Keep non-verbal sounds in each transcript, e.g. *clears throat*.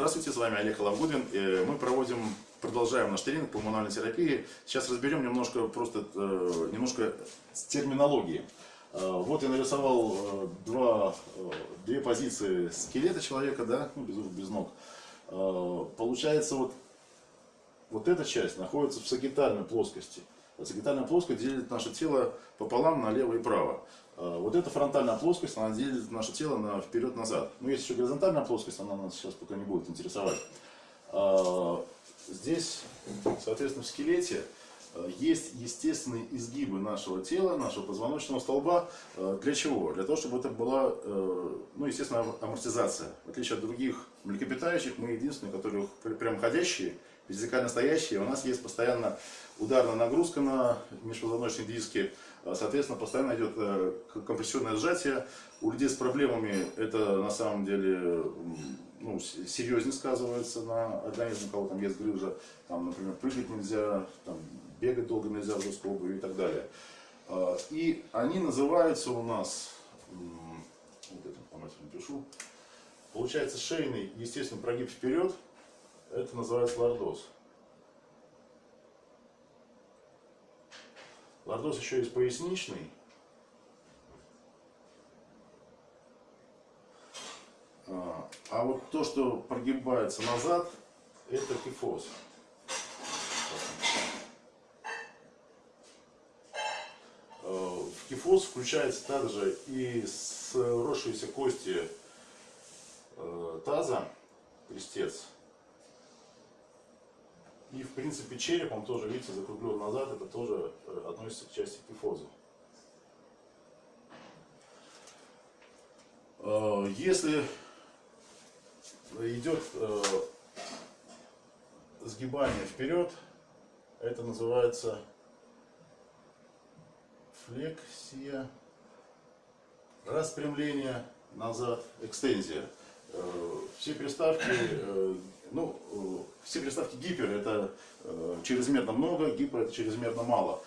Здравствуйте, с вами Олег Халавгудин. Э, мы проводим, продолжаем наш тренинг по терапии. Сейчас разберем немножко просто э, немножко с терминологии. Э, вот я нарисовал два, две позиции скелета человека, да, ну, без рук, без ног. Получается, вот, вот эта часть находится в сагитальной плоскости. Сагитальная плоскость делит наше тело пополам на лево и право. А, вот эта фронтальная плоскость, она делит наше тело на вперед-назад. Ну, есть еще горизонтальная плоскость, она нас сейчас пока не будет интересовать. А, здесь, соответственно, в скелете а, есть естественные изгибы нашего тела, нашего позвоночного столба. Для чего? Для того, чтобы это была, ну, естественно, амортизация. В отличие от других млекопитающих, мы единственные, которые прям ходящие, физикально стоящие. У нас есть постоянно ударная нагрузка на межпозвоночные диски, соответственно, постоянно идет э, компрессионное сжатие. У людей с проблемами это на самом деле ну, серьезнее сказывается на организме, у кого там есть грыжа, там, например, прыгать нельзя, там, бегать долго нельзя в жесткой обуви и так далее. А, и они называются у нас, вот это информацию напишу, получается шейный естественный прогиб вперед, это называется лордоз. Лордоз еще есть поясничный. А, а вот то, что прогибается назад, это кифоз. А, в кифоз включается также и сросшиеся кости э, таза, крестец, и, в принципе, череп, он тоже, видите, закруглен назад, это тоже э, относится к части кифоза. Э, если идет э, сгибание вперед, это называется флексия, распрямление назад, экстензия. Все приставки ну, э, все приставки гипер это э, чрезмерно много, гипер это чрезмерно мало.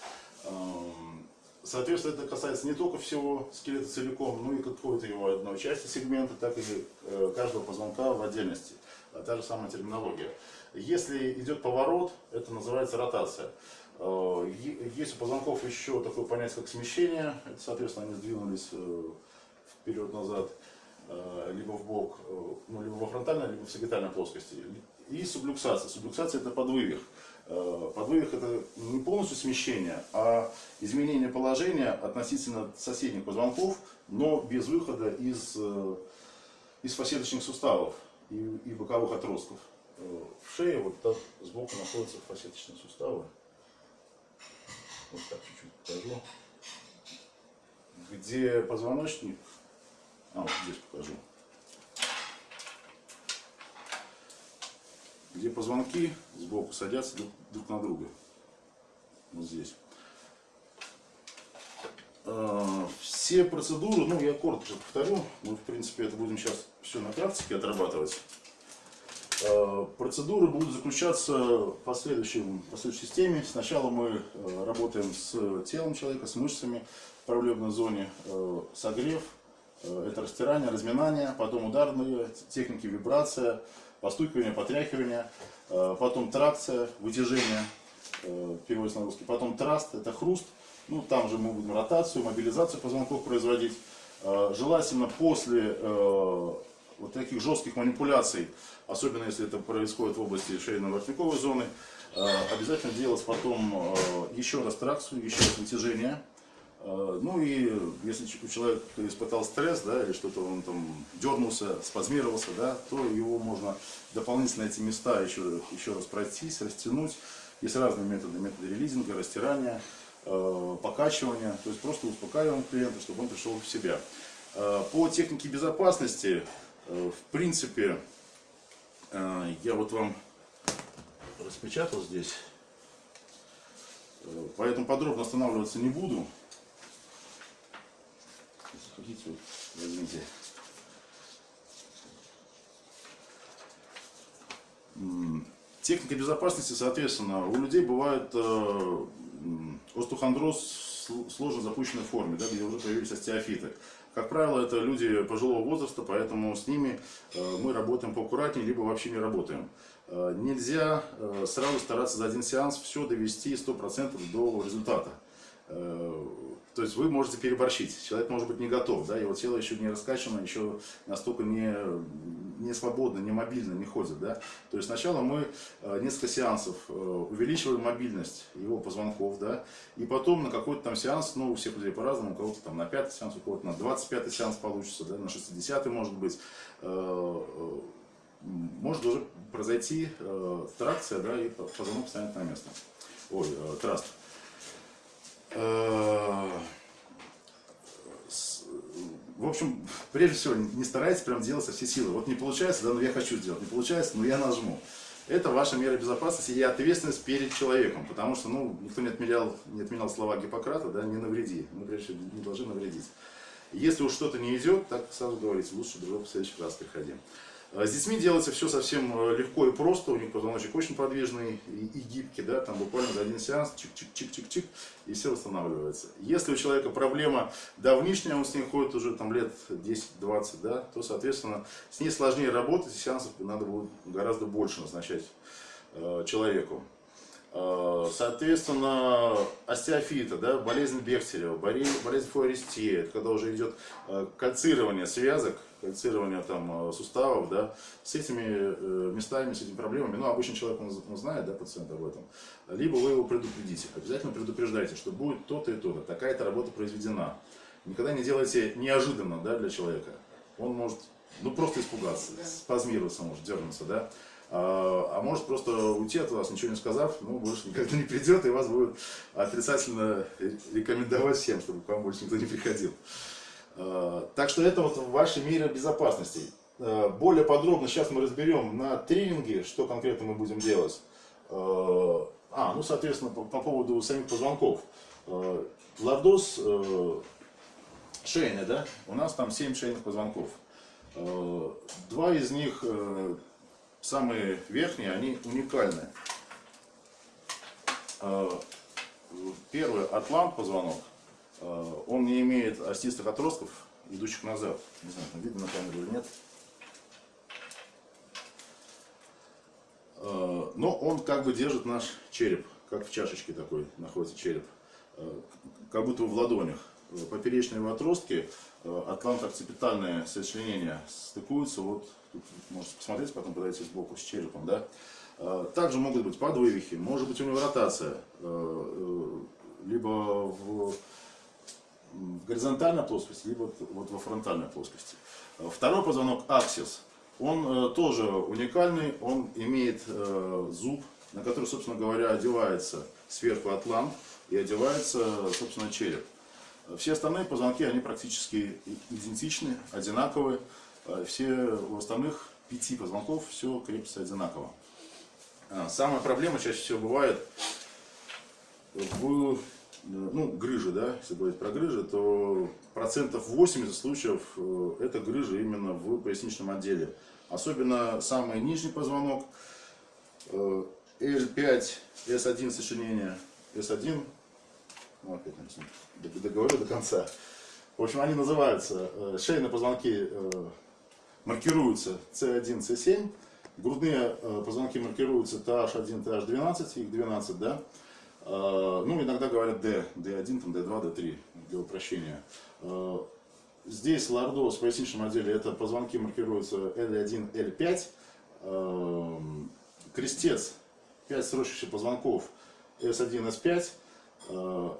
Эм, соответственно, это касается не только всего скелета целиком, но и какой-то его одной части сегмента, так и э, каждого позвонка в отдельности. А та же самая терминология. Если идет поворот, это называется ротация. Есть у позвонков еще такое понятие, как смещение. Это, соответственно, они сдвинулись вперед-назад. Э, либо в бок, э, ну, либо во фронтальной, либо в сагитальной плоскости. И сублюксация. Сублюксация это подвывих. Э, подвывих это не полностью смещение, а изменение положения относительно соседних позвонков, но без выхода из, из фасеточных суставов и, и боковых отростков. В шее вот так сбоку находятся фасеточные суставы. Вот так чуть-чуть покажу. Где позвоночник а, вот здесь покажу. Где позвонки сбоку садятся друг, друг на друга. Вот здесь. А, все процедуры, ну я коротко повторю, мы в принципе это будем сейчас все на практике отрабатывать. А, процедуры будут заключаться в последующем, в последующей системе. Сначала мы э, работаем с телом человека, с мышцами в проблемной зоне, э, согрев, это растирание, разминание, потом ударные техники вибрация, постукивание, потряхивание, э, потом тракция, вытяжение, э, переводится на русский, потом траст, это хруст, ну там же мы будем ротацию, мобилизацию позвонков производить. Желательно после вот таких жестких манипуляций, особенно если это происходит в области шейно-воротниковой зоны, обязательно делать потом еще раз тракцию, еще раз вытяжение, Э, ну и если человек испытал стресс, да, или что-то он там дернулся, спазмировался, да, то его можно дополнительно эти места еще, еще раз пройтись, растянуть. Есть разные методы, методы релизинга, растирания, э, покачивания, то есть просто успокаиваем клиента, чтобы он пришел в себя. Э, по технике безопасности, в принципе, я вот вам распечатал здесь, поэтому подробно останавливаться не буду. Хотите, возьмите. Техника безопасности, соответственно, у людей бывает э, остеохондроз в сложно запущенной форме, да, где уже появились остеофиты. Как правило, это люди пожилого возраста, поэтому с ними э, мы работаем поаккуратнее, либо вообще не работаем. Э, нельзя э, сразу стараться за один сеанс все довести 100% до результата. То есть вы можете переборщить, человек может быть не готов, да, его тело еще не раскачано, еще настолько не, не свободно, не мобильно, не ходит. Да. То есть сначала мы э, несколько сеансов э, увеличиваем мобильность его позвонков, да, и потом на какой-то там сеанс, ну у всех людей по-разному, у кого-то там на пятый сеанс, у кого-то на 25 сеанс получится, да, на 60 может быть, э, может уже произойти тракция, да, и позвонок станет на место. Ой, траст. Э, в общем, прежде всего, не старайтесь прям делать со всей силы. Вот не получается, да, но я хочу сделать. Не получается, но я нажму. Это ваша мера безопасности и ответственность перед человеком. Потому что, ну, никто не отменял, не отменял слова Гиппократа, да, не навреди. Мы, прежде всего, не должны навредить. Если уж что-то не идет, так сразу говорите, лучше, дружок, в следующий раз приходи. А с детьми делается все совсем э, легко и просто, у них позвоночник очень подвижный и, гибкий, да, там буквально за один сеанс, чик-чик-чик-чик-чик, и все восстанавливается. Если у человека проблема давнишняя, он с ней ходит уже там лет 10-20, да, то, соответственно, с ней сложнее работать, и сеансов надо будет гораздо больше назначать э, человеку. Э, соответственно, остеофита, да, болезнь Бехтерева, болезнь Фуаристея, это когда уже идет э, кальцирование связок, кальцирование там, э, суставов, да, с этими местами, с этими проблемами, ну, обычно человек, он, он знает, да, пациент об этом, либо вы его предупредите, обязательно предупреждайте, что будет то-то и то-то, такая-то работа произведена. Никогда не делайте неожиданно, да, для человека. Он может, ну, просто испугаться, спазмироваться может, дернуться, да, а, а может просто уйти от вас, ничего не сказав, ну, больше никогда не придет, и вас будет отрицательно рекомендовать всем, чтобы к вам больше никто не приходил. А, так что это вот ваши меры безопасности. А, более подробно сейчас мы разберем на тренинге, что конкретно мы будем делать. А, ну, соответственно, по, по поводу самих позвонков. Лордоз шейный, да? У нас там 7 шейных позвонков. Два из них самые верхние, они уникальны. Первый атлант позвонок, он не имеет остистых отростков, идущих назад. Не знаю, там видно на камеру или нет. А, но он как бы держит наш череп, как в чашечке такой находится череп, как будто в ладонях. Поперечные его отростки, атлант-окципитальные сочленения стыкуются вот Тут можете посмотреть, потом подойти сбоку с черепом. Да? Также могут быть подвывихи, может быть у него ротация, э, э, либо в, в горизонтальной плоскости, либо вот во фронтальной плоскости. А, второй позвонок аксис, он э, тоже уникальный, он имеет зуб, на который, собственно говоря, одевается сверху атлант и одевается, собственно, череп. Все остальные позвонки, они практически идентичны, одинаковые. Э, все у остальных пяти позвонков все крепится одинаково. Самая проблема чаще всего бывает в ну, грыжи, да, если говорить про грыжи, то процентов 80 случаев э, это грыжи именно в поясничном отделе. Особенно самый нижний позвонок, L5, э, S1 сочинение, S1, ну, опять договорю до конца. В общем, они называются шейные позвонки маркируются C1, C7, грудные э, позвонки маркируются TH1, TH12, их 12, да, э, ну, иногда говорят D, D1, там, D2, D3 для упрощения. Э, здесь лордоз в поясничном отделе это позвонки маркируются L1, L5. Крестец, 5 сросшихся позвонков S1, S5.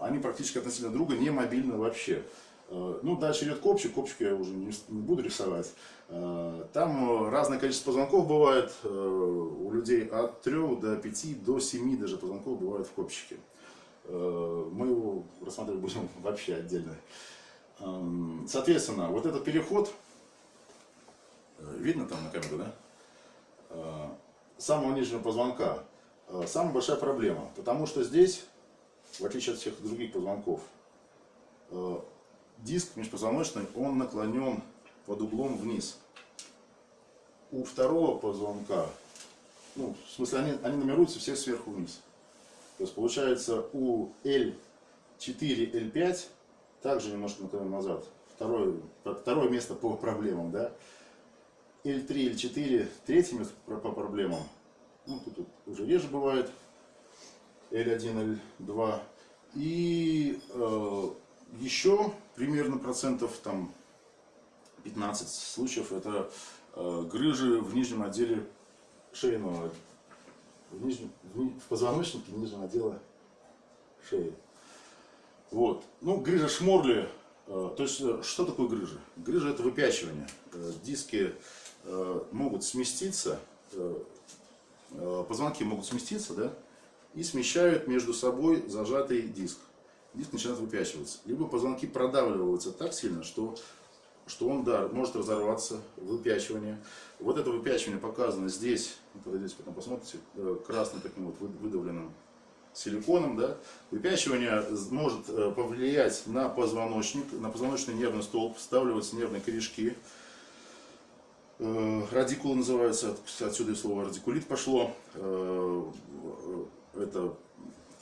Они практически относительно друга не мобильны вообще. Э, ну, дальше идет копчик, копчик я уже не, буду рисовать. Э, там разное количество позвонков бывает э, у людей от 3 до 5 до 7 даже позвонков бывает в копчике. Мы его рассматривать будем *laughs* вообще отдельно. Эм, соответственно, вот этот переход, видно там на камеру, да? Самого нижнего позвонка. Самая большая проблема, потому что здесь, в отличие от всех других позвонков, диск межпозвоночный, он наклонен под углом вниз. У второго позвонка, ну, в смысле, они, они нумеруются все сверху вниз. То есть получается у L4, L5 также немножко наклонен назад. второе, второе место по проблемам, да. L3, L4, третье место по проблемам. Ну, тут, тут уже реже бывает. L1, L2. И э, еще примерно процентов там 15 случаев это э, грыжи в нижнем отделе шейного, в, нижнем, в, в позвоночнике нижнего отдела шеи. Вот. Ну, грыжа шморли, э, то есть, э, что такое грыжа? Грыжа это выпячивание. Э, диски э, могут сместиться, э, э, позвонки могут сместиться, да, и смещают между собой зажатый диск. Диск начинает выпячиваться. Либо позвонки продавливаются так сильно, что, что он да, может разорваться, выпячивание. Вот это выпячивание показано здесь, вот здесь потом посмотрите, э, красным таким вот выдавленным силиконом, да, выпячивание может э, повлиять на позвоночник, на позвоночный нервный столб, вставливаются нервные корешки. Э, радикулы называются, отсюда и слово радикулит пошло. Это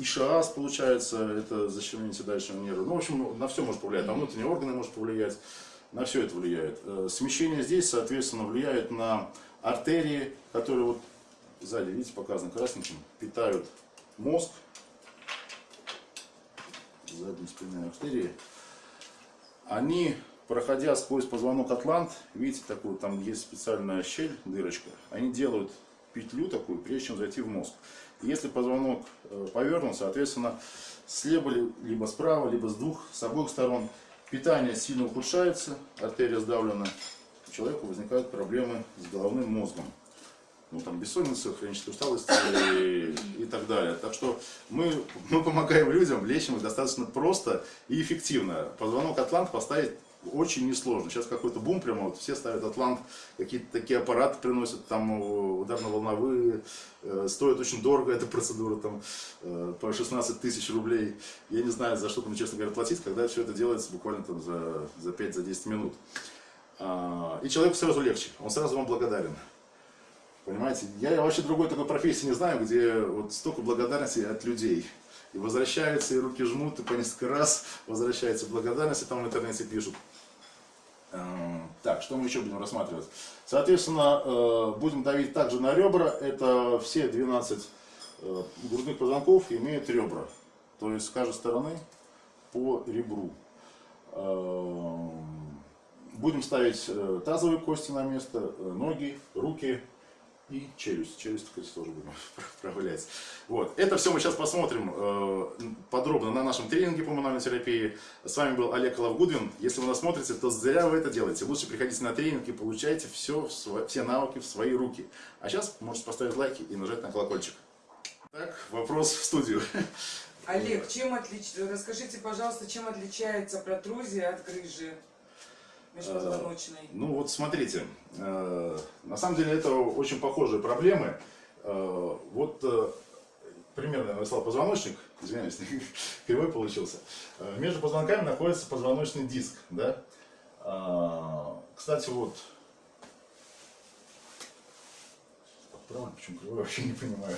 ишиаз получается, это защемление седалищного нерва. Ну, в общем, на все может повлиять, на внутренние органы может повлиять, на все это влияет. Смещение здесь, соответственно, влияет на артерии, которые вот сзади, видите, показаны красненьким, питают мозг, задние спинные артерии, они, проходя сквозь позвонок атлант, видите, такую, там есть специальная щель, дырочка, они делают петлю такую, прежде чем зайти в мозг. Если позвонок э, повернут, соответственно, слева, либо справа, либо с двух, с обоих сторон питание сильно ухудшается, артерия сдавлена, у человека возникают проблемы с головным мозгом ну, там, бессонница, хроническая усталость и, и так далее. Так что мы, мы помогаем людям, лечим их достаточно просто и эффективно. Позвонок Атлант поставить очень несложно. Сейчас какой-то бум прямо, вот все ставят Атлант, какие-то такие аппараты приносят, там ударно-волновые, э, стоит очень дорого эта процедура, там э, по 16 тысяч рублей. Я не знаю, за что там, честно говоря, платить, когда все это делается буквально там за, за 5-10 минут. А, и человеку сразу легче, он сразу вам благодарен. Понимаете, я вообще другой такой профессии не знаю, где вот столько благодарности от людей. И возвращаются, и руки жмут, и по несколько раз возвращается благодарность, и там в интернете пишут. Эм, так, что мы еще будем рассматривать? Соответственно, э, будем давить также на ребра. Это все 12 э, грудных позвонков имеют ребра. То есть с каждой стороны по ребру. Будем ставить э, тазовые кости на место, ноги, руки, и челюсть. Челюсть, кстати, тоже будем *laughs* проявлять. Вот. Это все мы сейчас посмотрим э, подробно на нашем тренинге по мануальной терапии. С вами был Олег Лавгудвин. Если вы нас смотрите, то зря вы это делаете. Лучше приходите на тренинг и получайте все, все навыки в свои руки. А сейчас можете поставить лайки и нажать на колокольчик. Так, вопрос в студию. Олег, чем отлич... расскажите, пожалуйста, чем отличается протрузия от грыжи? Межпозвоночной? Ну вот смотрите, э, на самом деле это очень похожие проблемы. Э, вот э, примерно я нарисовал позвоночник, извиняюсь, *laughs* кривой получился. Между позвонками находится позвоночный диск, да. Кстати, вот, правильно, почему кривой, вообще не понимаю.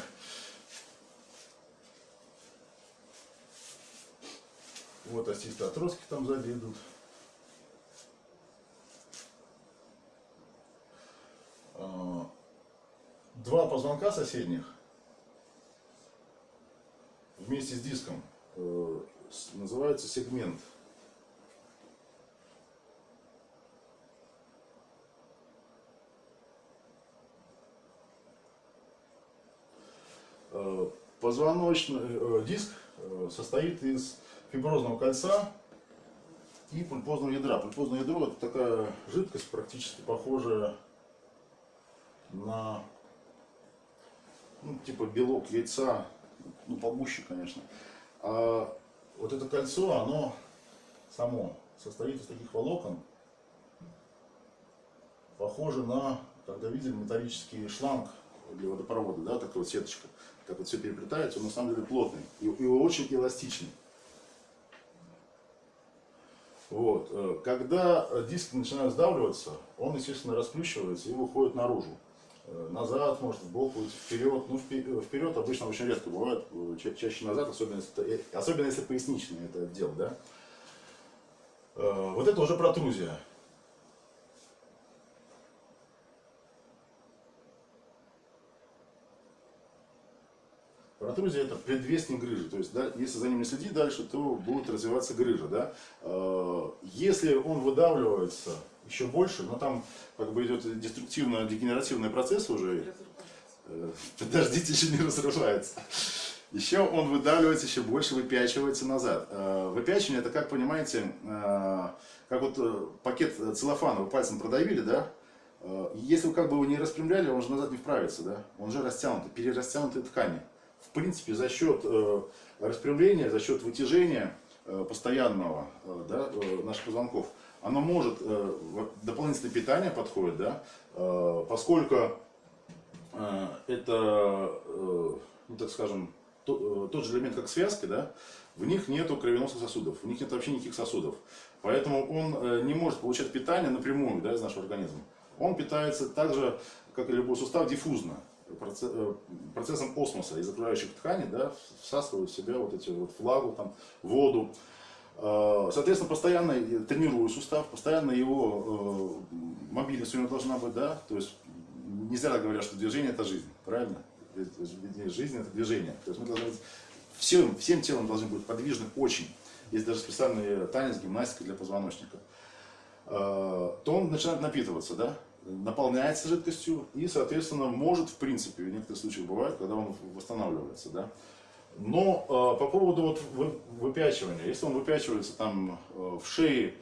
Вот отростки там сзади. Два позвонка соседних вместе с диском э, называется сегмент. Э, позвоночный э, диск состоит из фиброзного кольца и пульпозного ядра. Пульпозное ядро это такая жидкость, практически похожая на ну, типа белок яйца, ну, погуще, конечно. А вот это кольцо, оно само состоит из таких волокон, похоже на, когда видели металлический шланг для водопровода, да, такая вот сеточка, как вот все переплетается, он на самом деле плотный и, и очень эластичный. Вот. Э, когда диски начинают сдавливаться, он, естественно, расплющивается и выходит наружу. Э, назад, может в бок уйти, вперед. Ну, вперед обычно очень редко бывает, э, ча чаще назад, особенно если, особенно если поясничный это отдел, да. Э, Вот это уже протрузия. Протрузия это предвестник грыжи. То есть, да, если за ним не следить дальше, то будет развиваться грыжа. Да? Э, Если он выдавливается еще больше, но там как бы идет деструктивно-дегенеративный процесс уже, Э, Подождите, еще не разрушается. Еще он выдавливается еще больше, выпячивается назад. Э, Выпячивание это, как понимаете, э, как вот пакет целлофана вы пальцем продавили, да? Если вы как бы его не распрямляли, он же назад не вправится, да? Он же растянутый, перерастянутые ткани. В принципе, за счет распрямления, за счет вытяжения постоянного да, наших позвонков, оно может, э, дополнительное питание подходит, да, э, поскольку э, это, ну так скажем, то- тот же элемент, как связки, да, в них нету кровеносных сосудов, в них нет вообще никаких сосудов. Поэтому он не может получать питание напрямую да, из нашего организма. Он питается так же, как и любой сустав, диффузно, проце- процессом осмоса из окружающих тканей, да, всасывают в себя вот эти вот влагу, там, воду. Э, Соответственно, постоянно тренирую сустав, постоянно его э, мобильность у него должна быть, да, то есть не зря говорят, что движение это жизнь, правильно? Жизнь это движение. То есть мы должны быть всем, всем телом должны быть подвижны очень. Есть даже специальный танец, гимнастика для позвоночника. Э, То он начинает напитываться, да? наполняется жидкостью и, соответственно, может, в принципе, в некоторых случаях бывает, когда он восстанавливается. Да? Но э, по поводу вот вы- выпячивания, если он выпячивается там э, в шее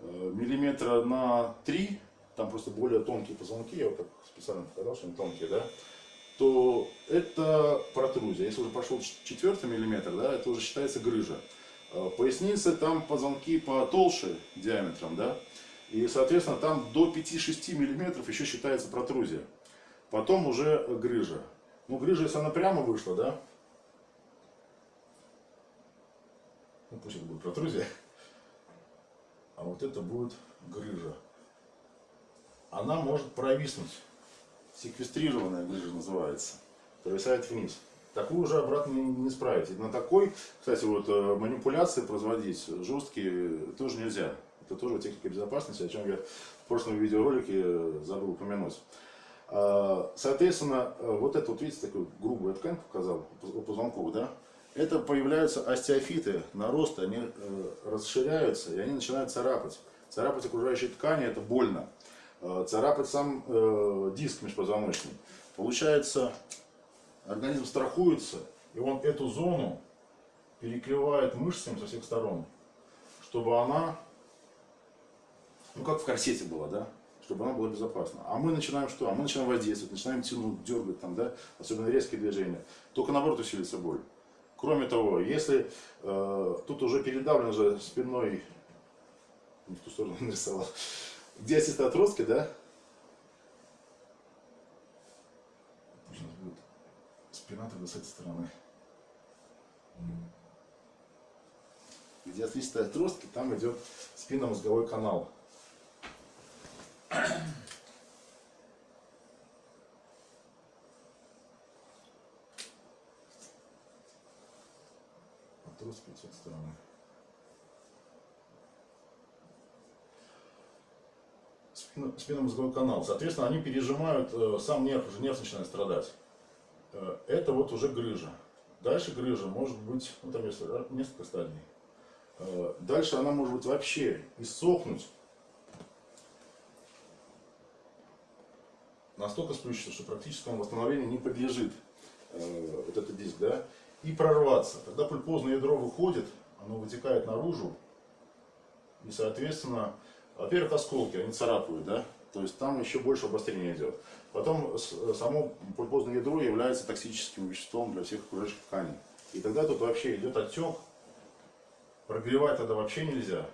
э, миллиметра на 3, там просто более тонкие позвонки, я вот так специально показал, что они тонкие, да, то это протрузия. Если уже пошел четвертый миллиметр, да, это уже считается грыжа. Э, Поясница, там позвонки потолще диаметром, да, и, соответственно, там до 5-6 миллиметров еще считается протрузия. Потом уже грыжа. Ну, грыжа, если она прямо вышла, да, ну, пусть это будет протрузия, а вот это будет грыжа. Она может провиснуть. Секвестрированная грыжа называется. Провисает вниз. Такую уже обратно не. И на такой, кстати, вот э, манипуляции производить жесткие тоже нельзя. Это тоже техника безопасности, о чем я в прошлом видеоролике э, забыл упомянуть. А, Соответственно, э, вот это вот, видите, такую грубую ткань показал позвонков, да? Это появляются остеофиты, наросты, они э, расширяются, и они начинают царапать. Царапать окружающие ткани, это больно. Э, Царапать сам э, диск межпозвоночный. Получается, организм страхуется, и он эту зону перекрывает мышцами со всех сторон, чтобы она, ну как в корсете была, да, чтобы она была безопасна. А мы начинаем что? А мы начинаем воздействовать, начинаем тянуть, дергать, там, да, особенно резкие движения. Только наоборот усилится боль. Кроме того, если э, тут уже передавлен же спинной, не в ту сторону нарисовал, где остистые отростки, да, нас будет спина тогда с этой стороны. Где отлистые отростки, там идет спинномозговой канал. Отростки с этой стороны. Спино- спинномозговой канал. Соответственно, они пережимают э, сам нерв, уже нерв начинает страдать. Э, это вот уже грыжа. Дальше грыжа может быть, ну там есть несколько стадий. Э, дальше она может быть вообще иссохнуть. Настолько сплющится, что практическому восстановлению не подлежит вот этот диск, да, и прорваться. Когда пульпозное ядро выходит, оно вытекает наружу, и, соответственно, во-первых, осколки, они царапают, да, то есть там еще больше обострения идет. Потом само пульпозное ядро является токсическим веществом для всех окружающих тканей. И тогда тут вообще идет отек, прогревать тогда вообще нельзя,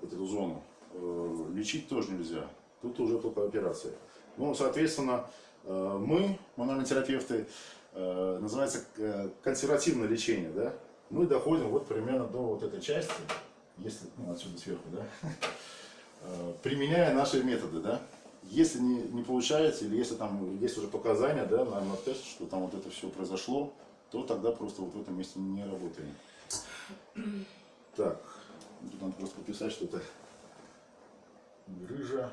вот эту зону, Э, лечить тоже нельзя, тут уже только операция. Ну, соответственно, э, мы, мануальные терапевты, называется э, консервативное лечение, да, мы доходим вот примерно до вот этой части, если, ну, отсюда сверху, да, э, применяя наши методы, да. Если не, не получается, или если там есть уже показания, да, на МРТ, что там вот это все произошло, то тогда просто вот в этом месте не работаем. Так, Тут надо просто подписать, что это грыжа.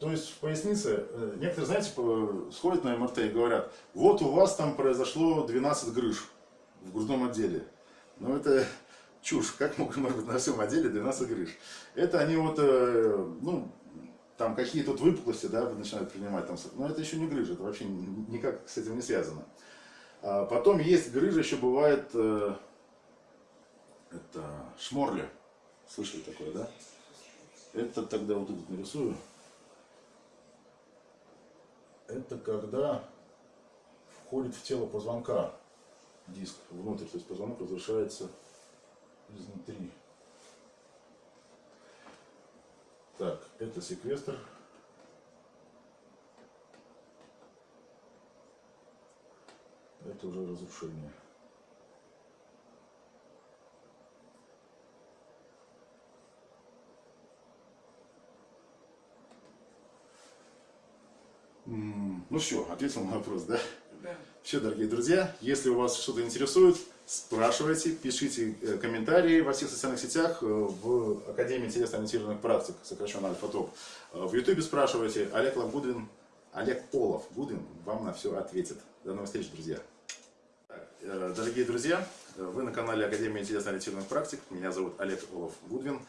То есть в пояснице, э, некоторые, знаете, сходят на МРТ и говорят, вот у вас там произошло 12 грыж в грудном отделе. Но это чушь, как может быть на всем отделе 12 грыж? Это они вот, э, ну, там какие-то вот выпуклости, да, начинают принимать, там, но это еще не грыжа, это вообще ни- никак с этим не связано. А потом есть грыжа, еще бывает, э, это шморля. Слышали такое, да? Это тогда вот тут нарисую. Это когда входит в тело позвонка диск внутрь, то есть позвонок разрушается изнутри. Так, это секвестр. Это уже разрушение. Ну все, ответил на вопрос, да? Да. Все, дорогие друзья, если у вас что-то интересует, спрашивайте, пишите э, комментарии во всех социальных сетях, э, в Академии телесно-ориентированных практик, сокращенно Альфа-ТОП. Э, В Ютубе спрашивайте, Олег Лавгудвин, Олег Олов Гудвин вам на все ответит. До новых встреч, друзья. Дорогие друзья, вы на канале Академии телесно-ориентированных практик. Меня зовут Олег Олов Гудвин.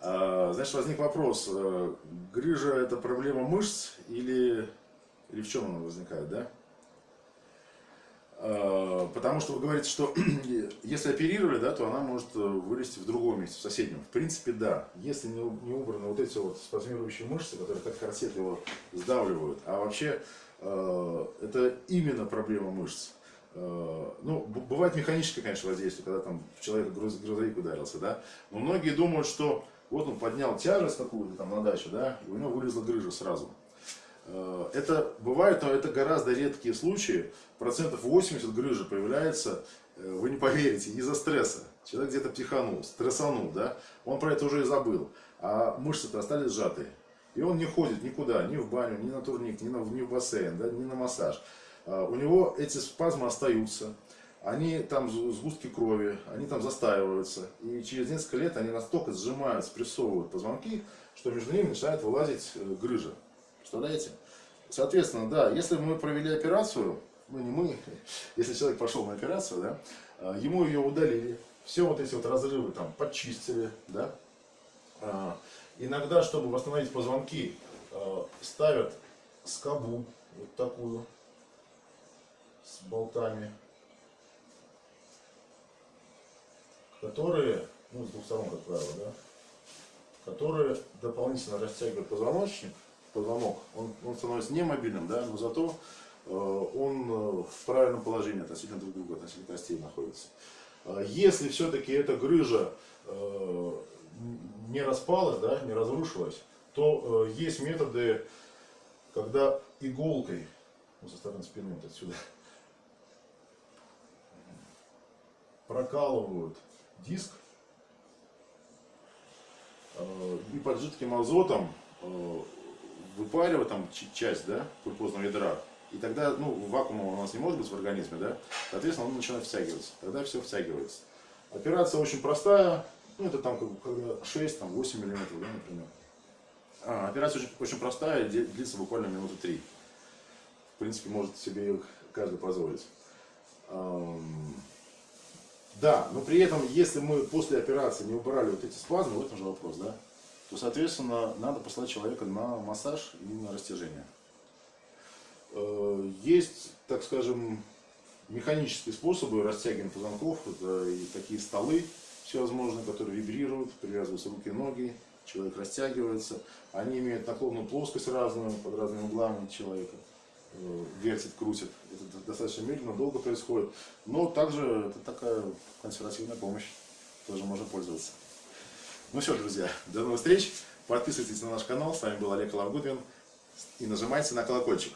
Значит, возник вопрос, грыжа это проблема мышц или, или в чем она возникает, да? Э, Потому что вы говорите, что *clears throat* если оперировали, да, то она может э, вылезти в другом месте, в соседнем. В принципе, да. Если не, убраны вот эти вот спазмирующие мышцы, которые как корсет его сдавливают, а вообще э, это именно проблема мышц. Э, Ну, бывает механическое, конечно, воздействие, когда там в человека груз, грузовик ударился, да. Но многие думают, что вот он поднял тяжесть какую-то там на даче, да, и у него вылезла грыжа сразу. Э, Это бывает, но это гораздо редкие случаи. Процентов 80 грыжи появляется, э, вы не поверите, из-за стресса. Человек где-то психанул, стрессанул, да, он про это уже и забыл. А мышцы-то остались сжатые. И он не ходит никуда, ни в баню, ни на турник, ни, на, ни в бассейн, да, ни на массаж. А, У него эти спазмы остаются, они там сгустки крови, они там застаиваются. И через несколько лет они настолько сжимают, спрессовывают позвонки, что между ними начинает вылазить э, грыжа. Представляете? Соответственно, да, если мы провели операцию, ну не мы, *laughs* если человек пошел на операцию, да, а, ему ее удалили, все вот эти вот разрывы там подчистили, да. А, Иногда, чтобы восстановить позвонки, а, ставят скобу вот такую с болтами, которые, ну, с двух сторон, как правило, да, которые дополнительно растягивают позвоночник, позвонок, он, он становится немобильным, да, но зато э, он э, в правильном положении относительно друг друга, относительно костей находится. Э, Если все-таки эта грыжа э, не распалась, да, не разрушилась, то э, есть методы, когда иголкой, ну, со стороны спины вот отсюда, прокалывают диск э, и под жидким азотом выпаривают там часть, да, пульпозного ядра. И тогда, ну, вакуума у нас не может быть в организме, да, соответственно, он начинает втягиваться. Тогда все втягивается. Операция очень простая, ну, это там, как бы, когда 6, там, 8 миллиметров, да, например. А, операция очень, очень простая, длится буквально минуты 3. В принципе, может себе их каждый позволить. Да, но при этом, если мы после операции не убрали вот эти спазмы, в этом же вопрос, да, то, соответственно, надо послать человека на массаж и на растяжение. Э, Есть, так скажем, механические способы растягивания позвонков, это и такие столы всевозможные, которые вибрируют, привязываются руки и ноги, человек растягивается. Они имеют наклонную плоскость разную, под разными углами человека э, вертит, крутит. Это достаточно медленно, долго происходит. Но также это такая консервативная помощь. Тоже можно пользоваться. Ну все, друзья, до новых встреч. Подписывайтесь на наш канал. С вами был Олег Лавгудвин. И нажимайте на колокольчик.